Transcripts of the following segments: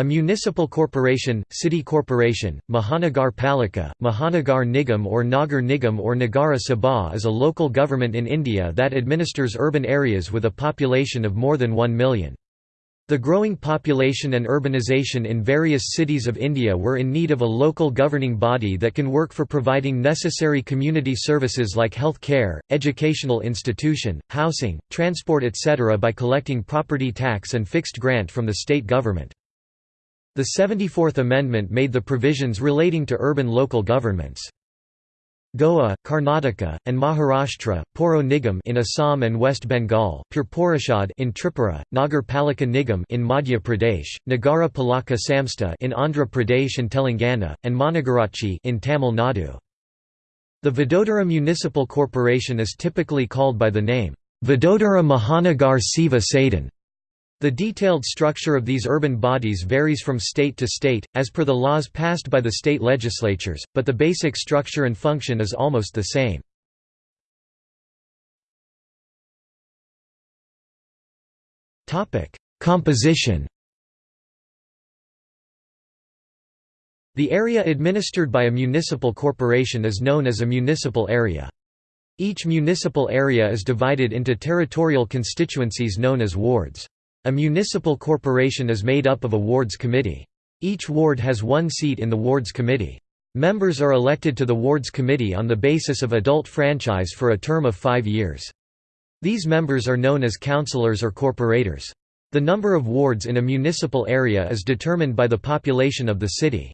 A municipal corporation, city corporation, Mahanagar Palika, Mahanagar Nigam or Nagar Nigam or Nagara Sabha is a local government in India that administers urban areas with a population of more than 1 million. The growing population and urbanization in various cities of India were in need of a local governing body that can work for providing necessary community services like health care, educational institution, housing, transport etc. by collecting property tax and fixed grant from the state government. The 74th Amendment made the provisions relating to urban local governments. Goa, Karnataka, and Maharashtra, Poro Nigam in Assam and West Bengal, Pur Porishad in Tripura, Nagar Palika Nigam in Madhya Pradesh, Nagara Palaka Samstha in Andhra Pradesh and Telangana, and Managarachi in Tamil Nadu. The Vadodara Municipal Corporation is typically called by the name Vadodara Mahanagar Seva Sadan the detailed structure of these urban bodies varies from state to state, as per the laws passed by the state legislatures, but the basic structure and function is almost the same. Composition The area administered by a municipal corporation is known as a municipal area. Each municipal area is divided into territorial constituencies known as wards. A municipal corporation is made up of a wards committee. Each ward has one seat in the wards committee. Members are elected to the wards committee on the basis of adult franchise for a term of five years. These members are known as councillors or corporators. The number of wards in a municipal area is determined by the population of the city.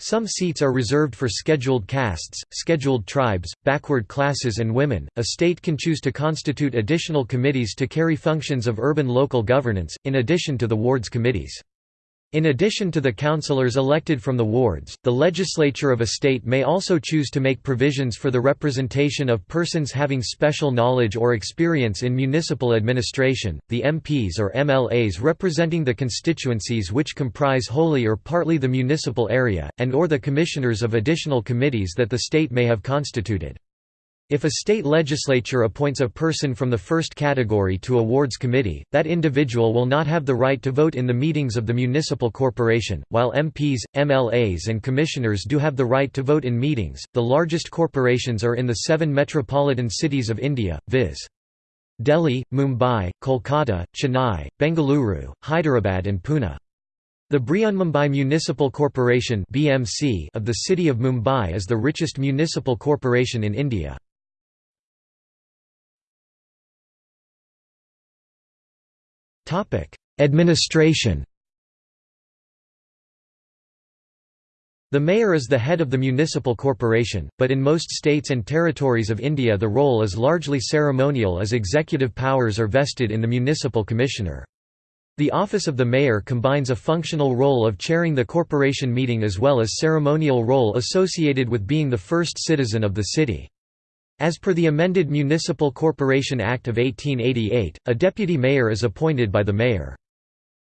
Some seats are reserved for scheduled castes, scheduled tribes, backward classes and women. A state can choose to constitute additional committees to carry functions of urban local governance, in addition to the wards committees. In addition to the councillors elected from the wards, the legislature of a state may also choose to make provisions for the representation of persons having special knowledge or experience in municipal administration, the MPs or MLAs representing the constituencies which comprise wholly or partly the municipal area, and or the commissioners of additional committees that the state may have constituted. If a state legislature appoints a person from the first category to a wards committee, that individual will not have the right to vote in the meetings of the municipal corporation, while MPs, MLAs, and commissioners do have the right to vote in meetings. The largest corporations are in the seven metropolitan cities of India, viz. Delhi, Mumbai, Kolkata, Chennai, Bengaluru, Hyderabad, and Pune. The Brihanmumbai Municipal Corporation of the city of Mumbai is the richest municipal corporation in India. Administration The mayor is the head of the municipal corporation, but in most states and territories of India the role is largely ceremonial as executive powers are vested in the municipal commissioner. The office of the mayor combines a functional role of chairing the corporation meeting as well as ceremonial role associated with being the first citizen of the city. As per the amended Municipal Corporation Act of 1888, a deputy mayor is appointed by the mayor.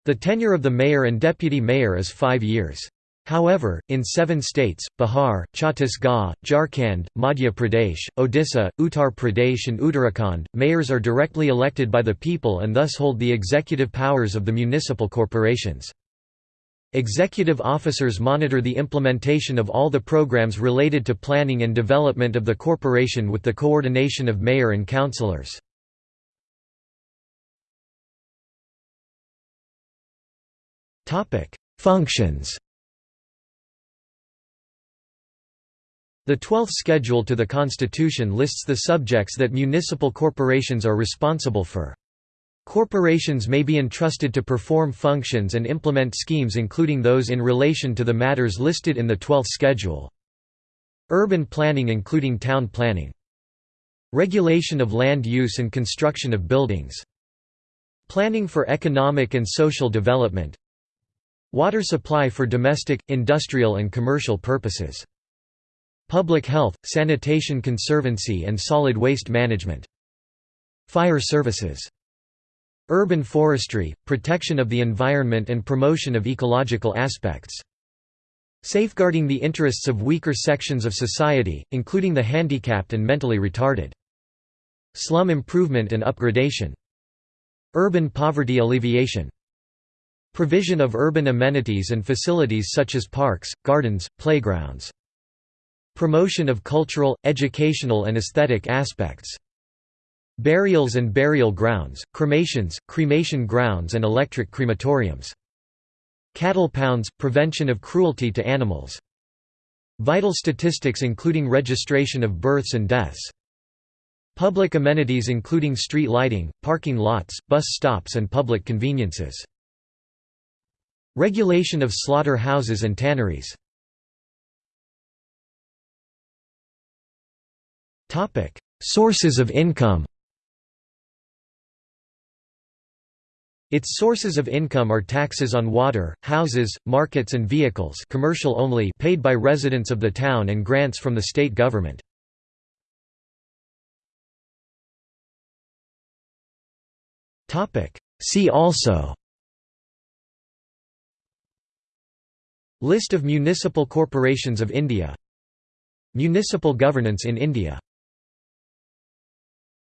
The tenure of the mayor and deputy mayor is five years. However, in seven states, Bihar, Chhattisgarh, Jharkhand, Madhya Pradesh, Odisha, Uttar Pradesh and Uttarakhand, mayors are directly elected by the people and thus hold the executive powers of the municipal corporations. Executive officers monitor the implementation of all the programs related to planning and development of the corporation with the coordination of mayor and councillors. Functions The Twelfth Schedule to the Constitution lists the subjects that municipal corporations are responsible for. Corporations may be entrusted to perform functions and implement schemes including those in relation to the matters listed in the 12th schedule. Urban planning including town planning. Regulation of land use and construction of buildings. Planning for economic and social development. Water supply for domestic, industrial and commercial purposes. Public health, sanitation conservancy and solid waste management. Fire services Urban forestry, protection of the environment and promotion of ecological aspects. Safeguarding the interests of weaker sections of society, including the handicapped and mentally retarded. Slum improvement and upgradation. Urban poverty alleviation. Provision of urban amenities and facilities such as parks, gardens, playgrounds. Promotion of cultural, educational and aesthetic aspects. Burials and burial grounds, cremations, cremation grounds and electric crematoriums. Cattle pounds, prevention of cruelty to animals. Vital statistics including registration of births and deaths. Public amenities including street lighting, parking lots, bus stops and public conveniences. Regulation of slaughter houses and tanneries. Sources of income Its sources of income are taxes on water, houses, markets and vehicles commercial only paid by residents of the town and grants from the state government. See also List of municipal corporations of India Municipal governance in India